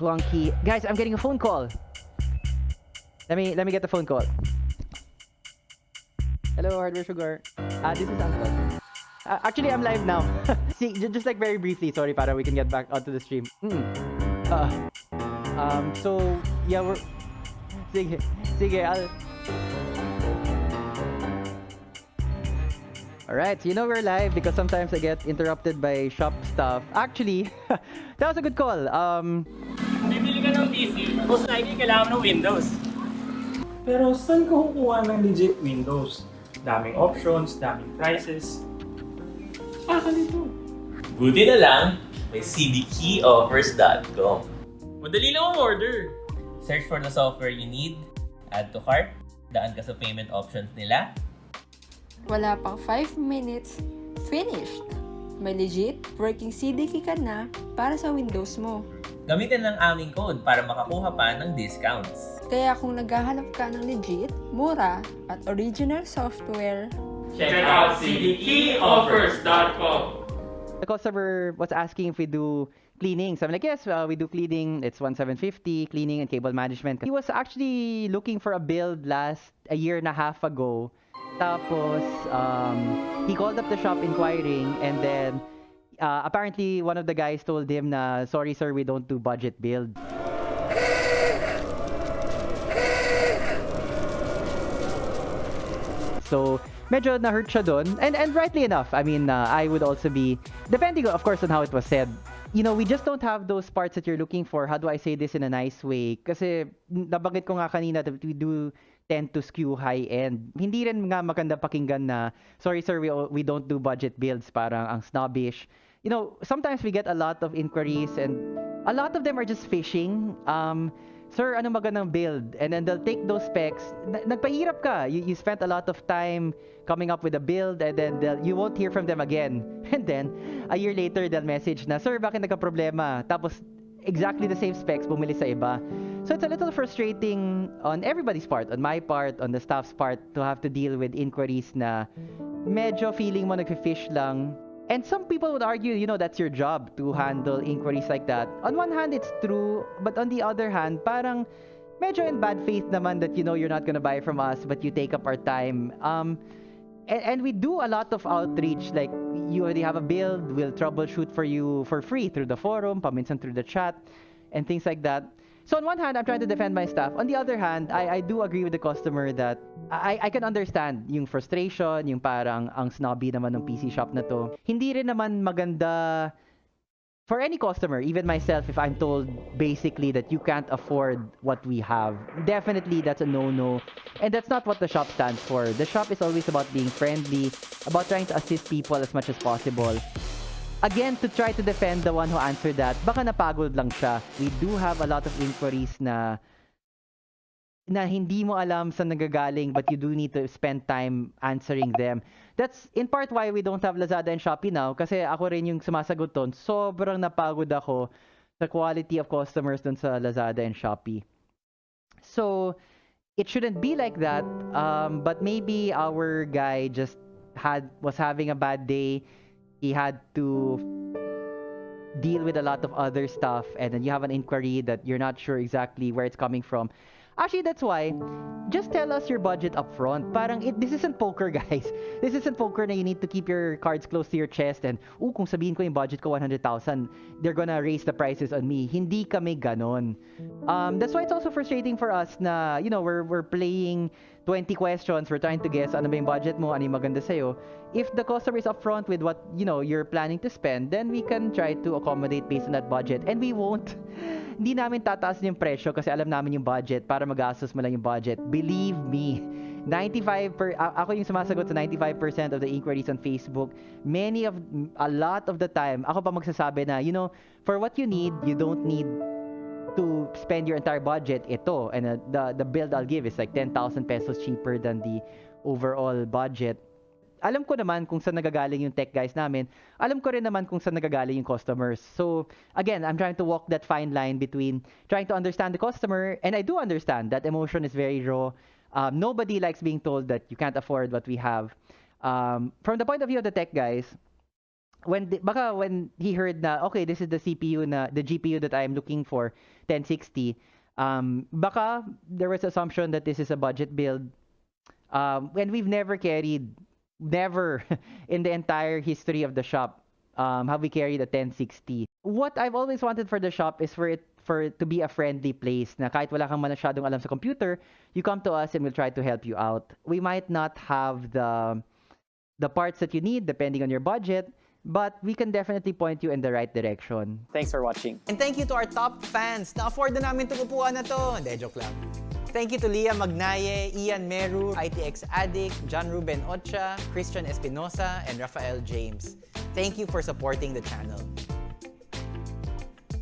Clunky. Guys, I'm getting a phone call. Let me let me get the phone call. Hello, Hardware Sugar. Uh, this is Anton. Uh, actually, I'm live now. See, ju- just like very briefly, sorry, para we can get back onto the stream. Mm. Uh, um, so, yeah, we're... Sige, sige, I'll... Alright, so you know we're live because sometimes I get interrupted by shop stuff. Actually, that was a good call. Um, Bibili ka ng PC, most likely kailangan ng Windows. Pero saan ka kukuha ng legit Windows? Daming options, daming prices. Saka dito. Buti na lang, may cdkeyoffers.com. Madali lang ang order. Search for the software you need, add to cart, daan ka sa payment options nila, Wala pang 5 minutes, finished! May legit working CDK ka na para sa Windows mo. Gamitin lang aming code para makakuha pa ng discounts. Kaya kung naghahanap ka ng legit, mura, at original software, Check out cdkeyoffers.com. the customer was asking if we do cleaning. So I'm like, yes, uh, we do cleaning. It's 1750 cleaning and cable management. He was actually looking for a build last a year and a half ago. Tapos um, he called up the shop inquiring and then uh, apparently one of the guys told him na sorry sir we don't do budget build. So, medyo na-hurt siya doon. And, and rightly enough, I mean, uh, I would also be, depending of course on how it was said, you know, we just don't have those parts that you're looking for. How do I say this in a nice way? Kasi nabanggit ko nga kanina that we do tend to skew high-end. Hindi rin nga maganda pakinggan na, sorry sir, we, we don't do budget builds, parang ang snobbish. You know, sometimes we get a lot of inquiries and a lot of them are just fishing. Um, sir, ano magandang build? And then they'll take those specs. Na- nagpahirap ka. You, you spent a lot of time coming up with a build and then you won't hear from them again. And then, a year later, they'll message na, Sir, bakit nagka-problema? Tapos, exactly the same specs, bumili sa iba. So it's a little frustrating on everybody's part, on my part, on the staff's part, to have to deal with inquiries na medyo feeling mo nag-fish lang. And some people would argue, you know, that's your job to handle inquiries like that. On one hand, it's true, but on the other hand, parang medyo in bad faith naman that you know you're not gonna buy from us, but you take up our time. Um, and, and we do a lot of outreach. Like you already have a build, we'll troubleshoot for you for free through the forum, paminsan through the chat, and things like that. So on one hand, I'm trying to defend my staff. On the other hand, I, I do agree with the customer that I, I can understand yung frustration, yung parang ang snobby naman ng PC shop na to. Hindi rin naman maganda for any customer, even myself, if I'm told basically that you can't afford what we have, definitely that's a no-no. And that's not what the shop stands for. The shop is always about being friendly, about trying to assist people as much as possible. Again, to try to defend the one who answered that, baka napagod lang siya. We do have a lot of inquiries na na hindi mo alam sa nagagaling but you do need to spend time answering them. That's in part why we don't have Lazada and Shopee now kasi ako rin yung sumasagot doon. Sobrang napagod ako sa quality of customers doon sa Lazada and Shopee. So, it shouldn't be like that. Um, but maybe our guy just had was having a bad day. He had to deal with a lot of other stuff and then you have an inquiry that you're not sure exactly where it's coming from. Actually, that's why just tell us your budget up front. Parang it, this isn't poker, guys. This isn't poker na you need to keep your cards close to your chest and, ooh, kung sabihin ko yung budget ko 100,000, they're gonna raise the prices on me. Hindi kami ganon. Um, that's why it's also frustrating for us na, you know, we're, we're playing 20 questions, we're trying to guess ano ba yung budget mo, ano yung maganda sa'yo. If the customer is upfront with what, you know, you're planning to spend, then we can try to accommodate based on that budget. And we won't hindi namin tataas yung presyo kasi alam namin yung budget para magastos mo lang yung budget. Believe me, 95 per ako yung sumasagot sa 95% of the inquiries on Facebook. Many of a lot of the time, ako pa magsasabi na, you know, for what you need, you don't need to spend your entire budget ito and uh, the the build I'll give is like 10,000 pesos cheaper than the overall budget alam ko naman kung saan nagagaling yung tech guys namin. Alam ko rin naman kung saan nagagaling yung customers. So, again, I'm trying to walk that fine line between trying to understand the customer, and I do understand that emotion is very raw. Um, nobody likes being told that you can't afford what we have. Um, from the point of view of the tech guys, when the, baka when he heard na okay this is the CPU na the GPU that I'm looking for 1060 um baka there was assumption that this is a budget build. Um and we've never carried never in the entire history of the shop um have we carried a 1060 what I've always wanted for the shop is for it for it to be a friendly place na kahit wala kang masyadong alam sa computer you come to us and we'll try to help you out. We might not have the the parts that you need depending on your budget but we can definitely point you in the right direction Thanks for watching. And thank you to our top fans. Na-afford na namin itong upuan na to. Hindi, joke lang. Thank you to Leah Magnaye, Ian Meru, ITX Addict, John Ruben Ocha, Christian Espinosa, and Rafael James. Thank you for supporting the channel.